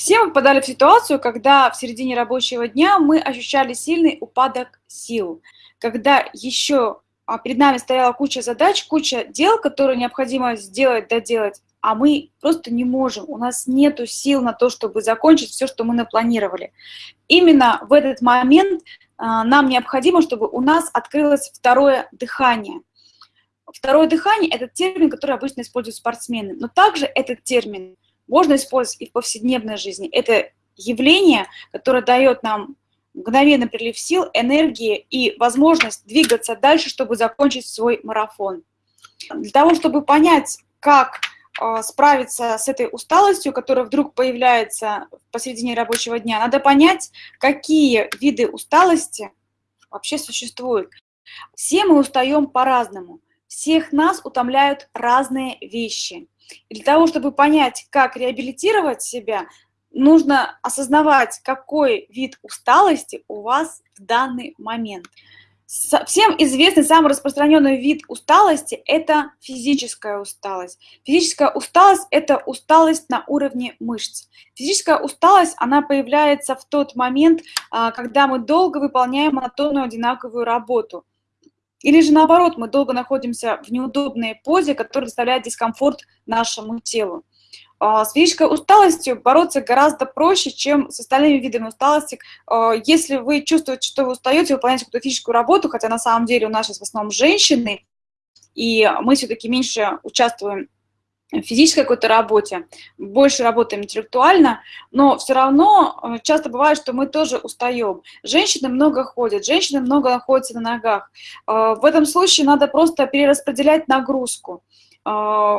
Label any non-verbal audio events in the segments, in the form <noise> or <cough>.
Все мы попадали в ситуацию, когда в середине рабочего дня мы ощущали сильный упадок сил, когда еще а, перед нами стояла куча задач, куча дел, которые необходимо сделать, доделать, а мы просто не можем, у нас нет сил на то, чтобы закончить все, что мы напланировали. Именно в этот момент а, нам необходимо, чтобы у нас открылось второе дыхание. Второе дыхание – это термин, который обычно используют спортсмены, но также этот термин – можно использовать и в повседневной жизни. Это явление, которое дает нам мгновенный прилив сил, энергии и возможность двигаться дальше, чтобы закончить свой марафон. Для того, чтобы понять, как э, справиться с этой усталостью, которая вдруг появляется посредине рабочего дня, надо понять, какие виды усталости вообще существуют. Все мы устаем по-разному, всех нас утомляют разные вещи – и для того, чтобы понять, как реабилитировать себя, нужно осознавать, какой вид усталости у вас в данный момент. Всем известный самый распространенный вид усталости – это физическая усталость. Физическая усталость – это усталость на уровне мышц. Физическая усталость, она появляется в тот момент, а, когда мы долго выполняем монотонную одинаковую работу. Или же наоборот, мы долго находимся в неудобной позе, которая доставляет дискомфорт нашему телу. А, с физической усталостью бороться гораздо проще, чем с остальными видами усталости. А, если вы чувствуете, что вы устаете, выполняете какую-то физическую работу, хотя на самом деле у нас сейчас в основном женщины, и мы все-таки меньше участвуем физической какой-то работе, больше работаем интеллектуально, но все равно э, часто бывает, что мы тоже устаем. Женщины много ходят, женщины много находятся на ногах. Э, в этом случае надо просто перераспределять нагрузку. Э,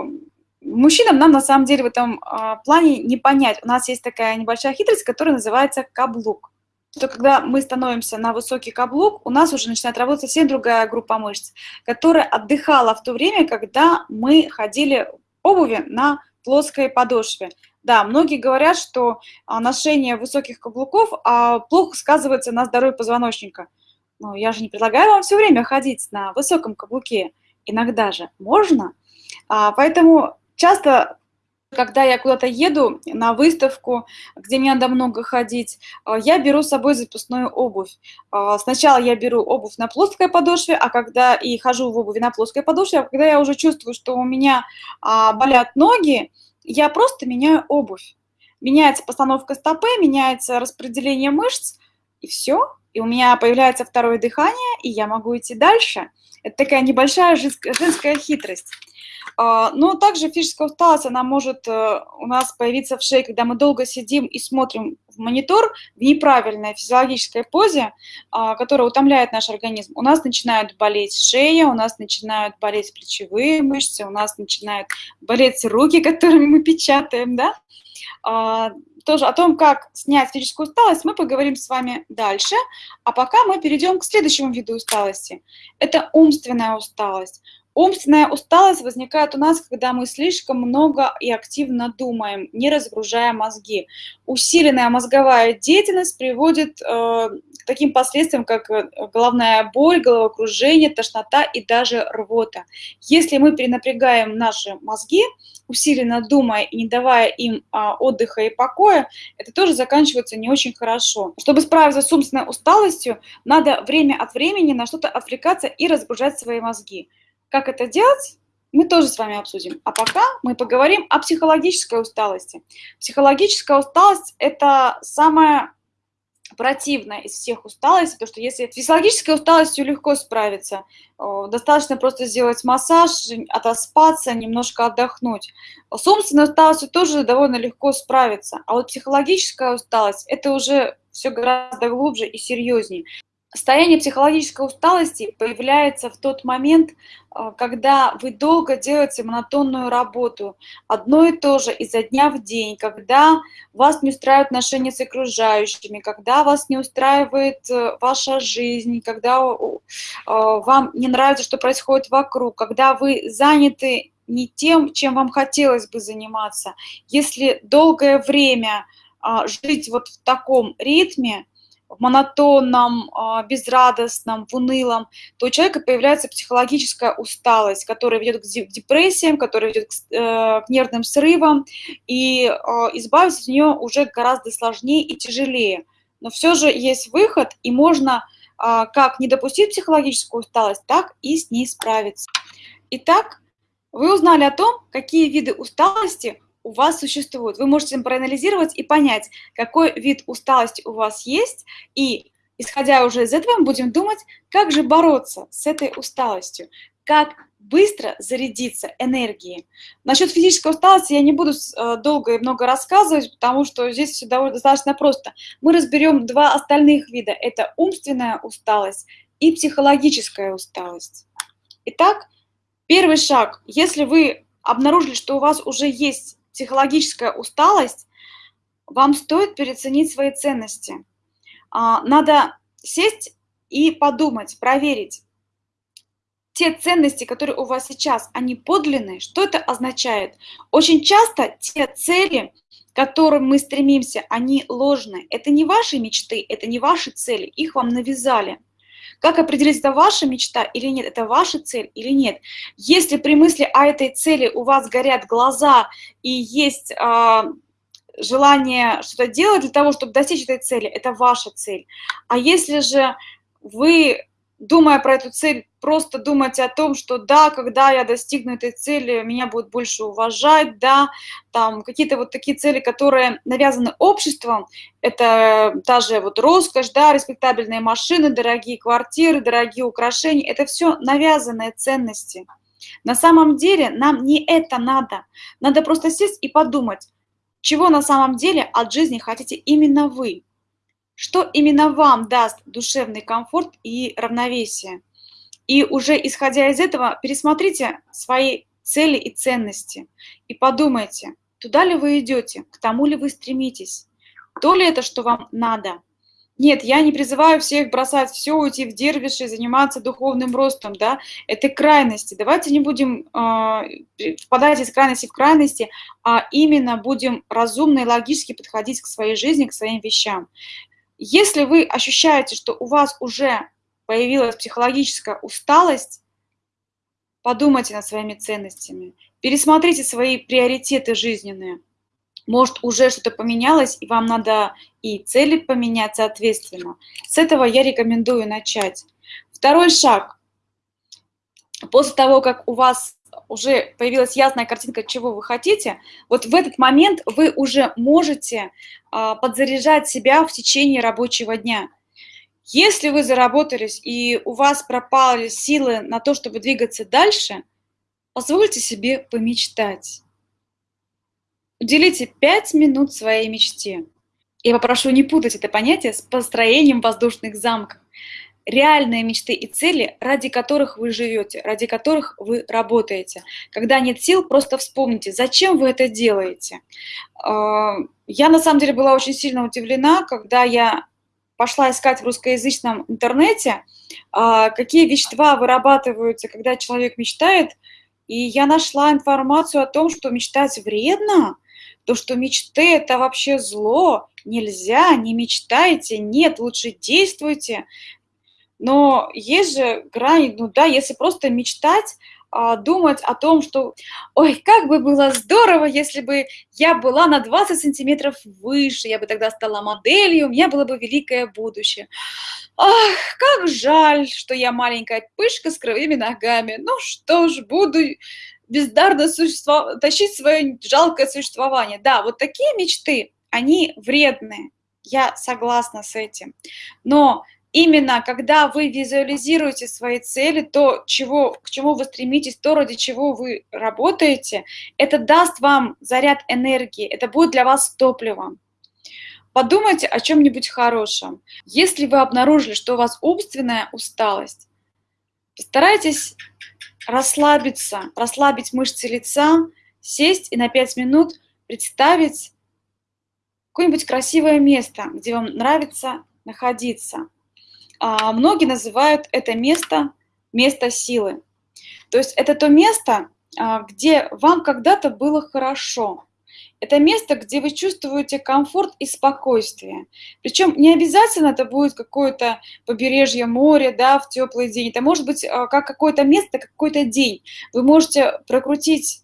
мужчинам нам на самом деле в этом плане не понять. У нас есть такая небольшая хитрость, которая называется каблук что когда мы становимся на высокий каблук, у нас уже начинает работать совсем другая группа мышц, которая отдыхала в то время, когда мы ходили обуви на плоской подошве. Да, многие говорят, что а, ношение высоких каблуков а, плохо сказывается на здоровье позвоночника. Но я же не предлагаю вам все время ходить на высоком каблуке. Иногда же можно. А, поэтому часто когда я куда-то еду на выставку, где мне надо много ходить, а, я беру с собой запасную обувь. А, сначала я беру обувь на плоской подошве, а когда и хожу в обуви на плоской подошве, а когда я уже чувствую, что у меня а, болят ноги, я просто меняю обувь. Меняется постановка стопы, меняется распределение мышц, и все. И у меня появляется второе дыхание, и я могу идти дальше. Это такая небольшая женская хитрость. А, но также физическая усталость, она может э, у нас появиться в шее, когда мы долго сидим и смотрим в монитор в неправильной физиологической позе, а, которая утомляет наш организм. У нас начинают болеть шея, у нас начинают болеть плечевые мышцы, у нас начинают болеть руки, <laughs> которыми мы печатаем, да? А, тоже о том, как снять физическую усталость, мы поговорим с вами дальше. А пока мы перейдем к следующему виду усталости. Это умственная усталость. Умственная усталость возникает у нас, когда мы слишком много и активно думаем, не разгружая мозги. Усиленная мозговая деятельность приводит э, к таким последствиям, как э, головная боль, головокружение, тошнота и даже рвота. Если мы перенапрягаем наши мозги, усиленно думая и не давая им а, отдыха и покоя, это тоже заканчивается не очень хорошо. Чтобы справиться с умственной усталостью, надо время от времени на что-то отвлекаться и разгружать свои мозги. Как это делать, мы тоже с вами обсудим. А пока мы поговорим о психологической усталости. Психологическая усталость – это самая противная из всех усталостей, потому что если с физиологической усталостью легко справиться, достаточно просто сделать массаж, отоспаться, немножко отдохнуть. С умственной усталостью тоже довольно легко справиться, а вот психологическая усталость – это уже все гораздо глубже и серьезнее. Состояние психологической усталости появляется в тот момент, а, когда вы долго делаете монотонную работу, одно и то же изо дня в день, когда вас не устраивают отношения с окружающими, когда вас не устраивает э, ваша жизнь, когда а, вам не нравится, что происходит вокруг, когда вы заняты не тем, чем вам хотелось бы заниматься. Если долгое время а, жить вот в таком ритме, в монотонном, а, безрадостном, в унылом, то у человека появляется психологическая усталость, которая ведет к депрессиям, которая ведет к, э, к нервным срывам, и а, избавиться от нее уже гораздо сложнее и тяжелее. Но все же есть выход, и можно а, как не допустить психологическую усталость, так и с ней справиться. Итак, вы узнали о том, какие виды усталости у вас существуют. Вы можете проанализировать и понять, какой вид усталости у вас есть, и, исходя уже из этого, мы будем думать, как же бороться с этой усталостью, как быстро зарядиться энергией. Насчет физической усталости я не буду э, долго и много рассказывать, потому что здесь все довольно достаточно просто. Мы разберем два остальных вида. Это умственная усталость и психологическая усталость. Итак, первый шаг. Если вы обнаружили, что у вас уже есть психологическая усталость, вам стоит переоценить свои ценности. А, надо сесть и подумать, проверить, те ценности, которые у вас сейчас, они подлинные, что это означает? Очень часто те цели, к которым мы стремимся, они ложные. Это не ваши мечты, это не ваши цели, их вам навязали. Как определить, это ваша мечта или нет, это ваша цель или нет. Если при мысли о этой цели у вас горят глаза и есть э, желание что-то делать для того, чтобы достичь этой цели, это ваша цель. А если же вы думая про эту цель, просто думать о том, что да, когда я достигну этой цели, меня будут больше уважать, да, там какие-то вот такие цели, которые навязаны обществом, это та же вот роскошь, да, респектабельные машины, дорогие квартиры, дорогие украшения, это все навязанные ценности. На самом деле нам не это надо, надо просто сесть и подумать, чего на самом деле от жизни хотите именно вы что именно вам даст душевный комфорт и равновесие. И уже исходя из этого, пересмотрите свои цели и ценности и подумайте, туда ли вы идете, к тому ли вы стремитесь, то ли это, что вам надо. Нет, я не призываю всех бросать все, уйти в дервиши, заниматься духовным ростом, да, это крайности. Давайте не будем э, впадать из крайности в крайности, а именно будем разумно и логически подходить к своей жизни, к своим вещам. Если вы ощущаете, что у вас уже появилась психологическая усталость, подумайте над своими ценностями, пересмотрите свои приоритеты жизненные. Может, уже что-то поменялось, и вам надо и цели поменять соответственно. С этого я рекомендую начать. Второй шаг. После того, как у вас уже появилась ясная картинка, чего вы хотите, вот в этот момент вы уже можете а, подзаряжать себя в течение рабочего дня. Если вы заработались и у вас пропали силы на то, чтобы двигаться дальше, позвольте себе помечтать. Уделите 5 минут своей мечте. Я попрошу не путать это понятие с построением воздушных замков реальные мечты и цели, ради которых вы живете, ради которых вы работаете. Когда нет сил, просто вспомните, зачем вы это делаете. А, я на самом деле была очень сильно удивлена, когда я пошла искать в русскоязычном интернете, а, какие вещества вырабатываются, когда человек мечтает, и я нашла информацию о том, что мечтать вредно, то, что мечты – это вообще зло, нельзя, не мечтайте, нет, лучше действуйте. Но есть же грани, ну да, если просто мечтать, а, думать о том, что, ой, как бы было здорово, если бы я была на 20 сантиметров выше, я бы тогда стала моделью, у меня было бы великое будущее. Ах, как жаль, что я маленькая пышка с кривыми ногами. Ну что ж, буду бездарно тащить свое жалкое существование. Да, вот такие мечты, они вредные. Я согласна с этим. Но именно когда вы визуализируете свои цели, то, чего, к чему вы стремитесь, то, ради чего вы работаете, это даст вам заряд энергии, это будет для вас топливом. Подумайте о чем-нибудь хорошем. Если вы обнаружили, что у вас умственная усталость, постарайтесь расслабиться, расслабить мышцы лица, сесть и на 5 минут представить какое-нибудь красивое место, где вам нравится находиться многие называют это место место силы. То есть это то место, а, где вам когда-то было хорошо. это место, где вы чувствуете комфорт и спокойствие. Причем не обязательно это будет какое-то побережье моря, да, в теплый день. Это может быть а, как какое-то место, какой-то день. Вы можете прокрутить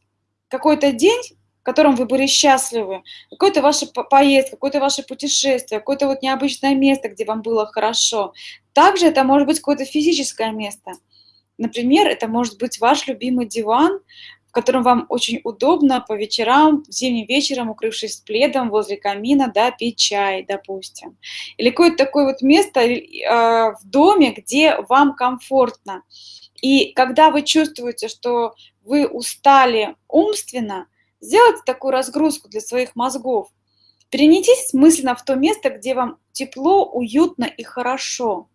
какой-то день, котором вы были счастливы, какой-то ваш поезд, какое-то ваше путешествие, какое-то вот необычное место, где вам было хорошо. Также это может быть какое-то физическое место. Например, это может быть ваш любимый диван, котором вам очень удобно по вечерам, зимним вечером, укрывшись пледом возле камина, да, пить чай, допустим. Или какое-то такое вот место э, в доме, где вам комфортно. И когда вы чувствуете, что вы устали умственно, сделайте такую разгрузку для своих мозгов. Перенеситесь мысленно в то место, где вам тепло, уютно и хорошо.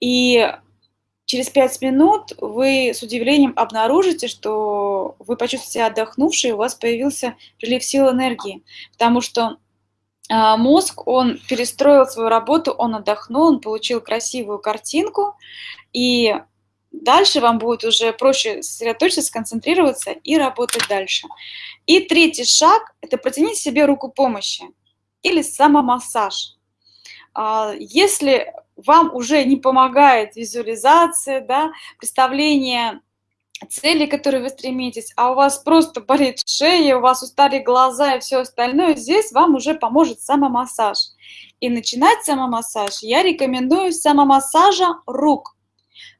И Через пять минут вы с удивлением обнаружите, что вы почувствуете себя отдохнувшей, у вас появился прилив сил энергии, потому что а, мозг, он перестроил свою работу, он отдохнул, он получил красивую картинку, и дальше вам будет уже проще сосредоточиться, сконцентрироваться и работать дальше. И третий шаг – это протянуть себе руку помощи или самомассаж. А, если вам уже не помогает визуализация, да, представление цели, к которой вы стремитесь, а у вас просто болит шея, у вас устали глаза и все остальное, здесь вам уже поможет самомассаж. И начинать самомассаж я рекомендую самомассажа рук.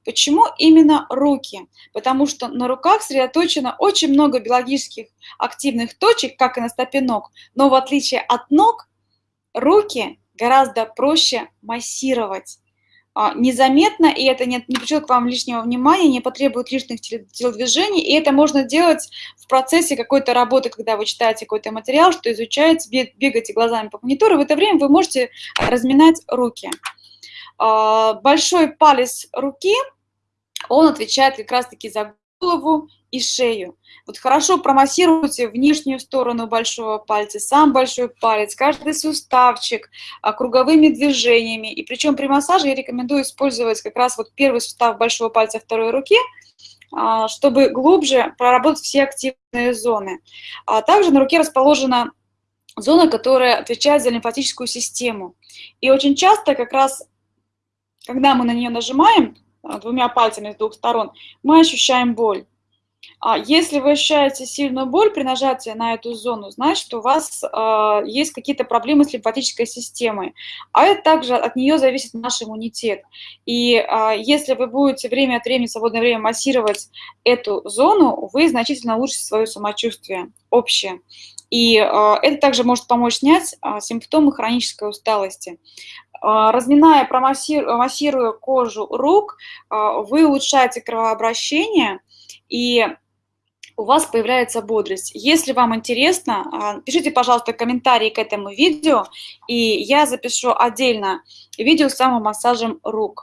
Почему именно руки? Потому что на руках сосредоточено очень много биологических активных точек, как и на стопе ног, но в отличие от ног, руки гораздо проще массировать. А, незаметно, и это не, не пришлет к вам лишнего внимания, не потребует лишних телодвижений, и это можно делать в процессе какой-то работы, когда вы читаете какой-то материал, что изучаете, бегаете глазами по монитору, в это время вы можете разминать руки. А, большой палец руки, он отвечает как раз-таки за голову и шею. Вот хорошо промассируйте внешнюю сторону большого пальца, сам большой палец, каждый суставчик а, круговыми движениями. И причем при массаже я рекомендую использовать как раз вот первый сустав большого пальца второй руки, а, чтобы глубже проработать все активные зоны. А также на руке расположена зона, которая отвечает за лимфатическую систему. И очень часто как раз, когда мы на нее нажимаем, а, двумя пальцами с двух сторон, мы ощущаем боль. А если вы ощущаете сильную боль при нажатии на эту зону, значит, у вас э, есть какие-то проблемы с лимфатической системой. А это также от нее зависит наш иммунитет. И э, если вы будете время от времени, свободное время массировать эту зону, вы значительно улучшите свое самочувствие общее. И э, это также может помочь снять э, симптомы хронической усталости. Э, разминая, массируя кожу рук, э, вы улучшаете кровообращение, и у вас появляется бодрость. Если вам интересно, а, пишите, пожалуйста, комментарии к этому видео, и я запишу отдельно видео с самомассажем рук.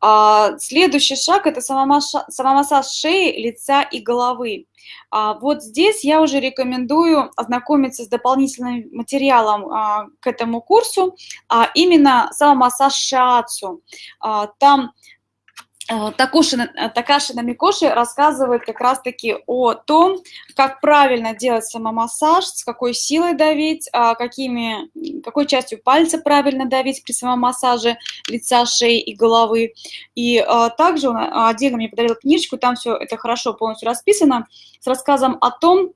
А, следующий шаг – это самомассаж шеи, лица и головы. А, вот здесь я уже рекомендую ознакомиться с дополнительным материалом к этому курсу, а именно самомассаж шиацу. Там Э, Такоши, э, Такаши Намикоши рассказывает как раз-таки о том, как правильно делать самомассаж, с какой силой давить, а какими, какой частью пальца правильно давить при самомассаже лица, шеи и головы. И а, также он отдельно мне подарил книжечку, там все это хорошо полностью расписано, с рассказом о том,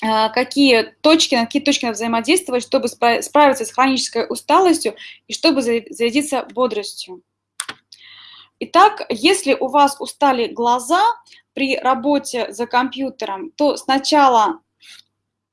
какие точки, на какие точки надо взаимодействовать, чтобы справиться с хронической усталостью и чтобы зарядиться бодростью. Итак, если у вас устали глаза при работе за компьютером, то сначала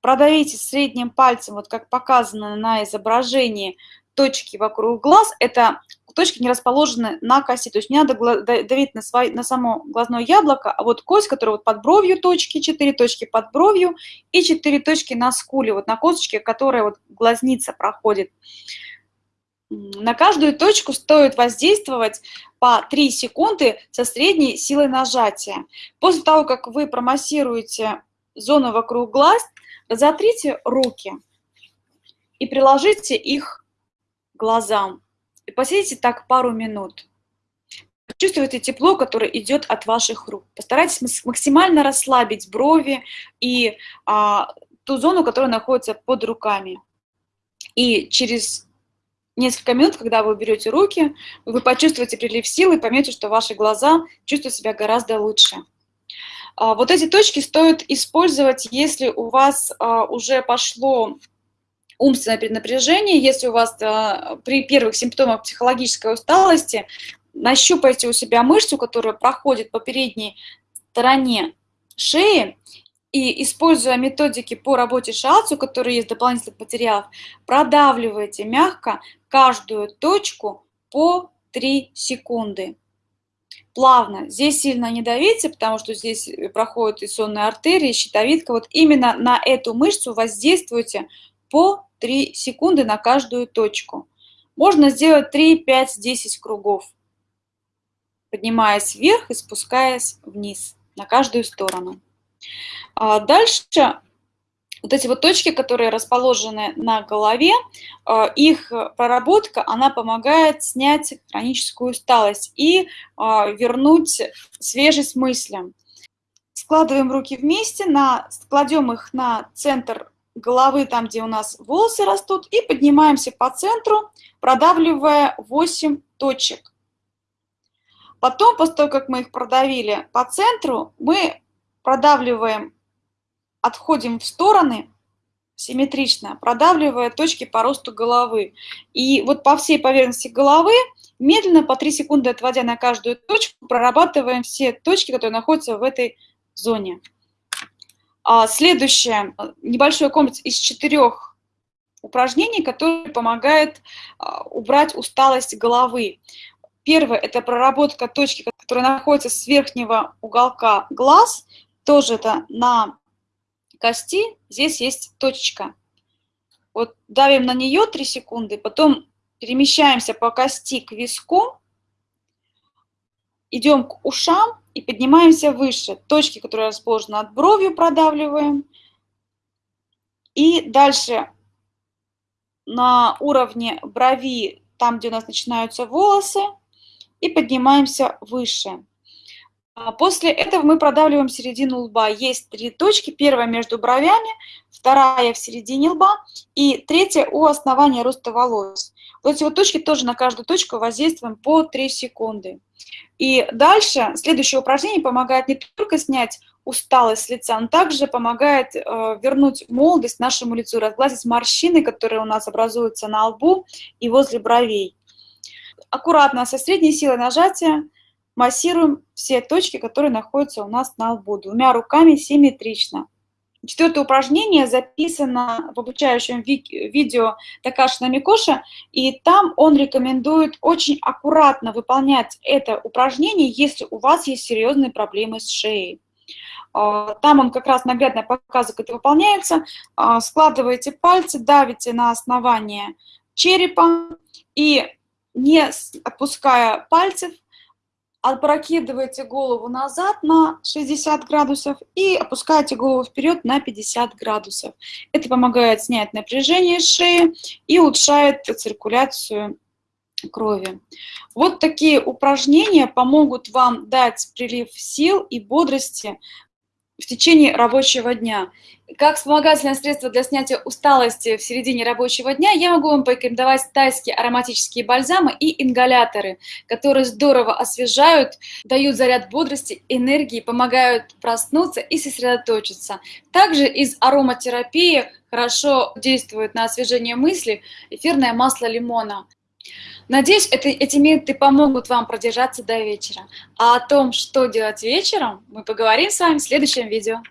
продавите средним пальцем, вот как показано на изображении, точки вокруг глаз. Это точки не расположены на косе, то есть не надо давить на, свой, на само глазное яблоко, а вот кость, которая вот под бровью точки, 4 точки под бровью и 4 точки на скуле, вот на косточке, которая вот глазница проходит. На каждую точку стоит воздействовать по 3 секунды со средней силой нажатия. После того, как вы промассируете зону вокруг глаз, разотрите руки и приложите их к глазам. И посидите так пару минут. Чувствуете тепло, которое идет от ваших рук. Постарайтесь максимально расслабить брови и а, ту зону, которая находится под руками. И через несколько минут, когда вы берете руки, вы почувствуете прилив силы и поймете, что ваши глаза чувствуют себя гораздо лучше. А, вот эти точки стоит использовать, если у вас а, уже пошло умственное перенапряжение, если у вас а, при первых симптомах психологической усталости, нащупайте у себя мышцу, которая проходит по передней стороне шеи, и используя методики по работе шиацу, которые есть в дополнительных материалах, продавливайте мягко каждую точку по 3 секунды. Плавно. Здесь сильно не давите, потому что здесь проходит и сонная артерия, и щитовидка. Вот именно на эту мышцу воздействуйте по 3 секунды на каждую точку. Можно сделать 3, 5, 10 кругов, поднимаясь вверх и спускаясь вниз на каждую сторону. А дальше вот эти вот точки, которые расположены на голове, а, их проработка, она помогает снять хроническую усталость и а, вернуть свежесть мыслям. Складываем руки вместе, на, кладем их на центр головы, там, где у нас волосы растут, и поднимаемся по центру, продавливая 8 точек. Потом, после того, как мы их продавили по центру, мы продавливаем, отходим в стороны симметрично, продавливая точки по росту головы. И вот по всей поверхности головы, медленно, по 3 секунды отводя на каждую точку, прорабатываем все точки, которые находятся в этой зоне. А следующее, небольшой комплекс из четырех упражнений, который помогает а, убрать усталость головы. Первое – это проработка точки, которая находится с верхнего уголка глаз, тоже это на кости, здесь есть точечка. Вот давим на нее 3 секунды, потом перемещаемся по кости к виску, идем к ушам и поднимаемся выше. Точки, которые расположены над бровью, продавливаем. И дальше на уровне брови, там, где у нас начинаются волосы, и поднимаемся выше. А после этого мы продавливаем середину лба. Есть три точки. Первая между бровями, вторая в середине лба и третья у основания роста волос. Вот эти вот точки тоже на каждую точку воздействуем по 3 секунды. И дальше следующее упражнение помогает не только снять усталость с лица, но также помогает э, вернуть молодость нашему лицу, разгладить морщины, которые у нас образуются на лбу и возле бровей. Аккуратно, со средней силой нажатия массируем все точки, которые находятся у нас на лбу, двумя руками симметрично. Четвертое упражнение записано в обучающем ви видео Такаши Намикоша, и там он рекомендует очень аккуратно выполнять это упражнение, если у вас есть серьезные проблемы с шеей. А, там он как раз наглядно показывает, как это выполняется. А, складываете пальцы, давите на основание черепа и не отпуская пальцев, опрокидываете голову назад на 60 градусов и опускаете голову вперед на 50 градусов. Это помогает снять напряжение шеи и улучшает циркуляцию крови. Вот такие упражнения помогут вам дать прилив сил и бодрости в течение рабочего дня. Как вспомогательное средство для снятия усталости в середине рабочего дня я могу вам порекомендовать тайские ароматические бальзамы и ингаляторы, которые здорово освежают, дают заряд бодрости, энергии, помогают проснуться и сосредоточиться. Также из ароматерапии хорошо действует на освежение мысли эфирное масло лимона. Надеюсь, это, эти методы помогут вам продержаться до вечера. А о том, что делать вечером, мы поговорим с вами в следующем видео.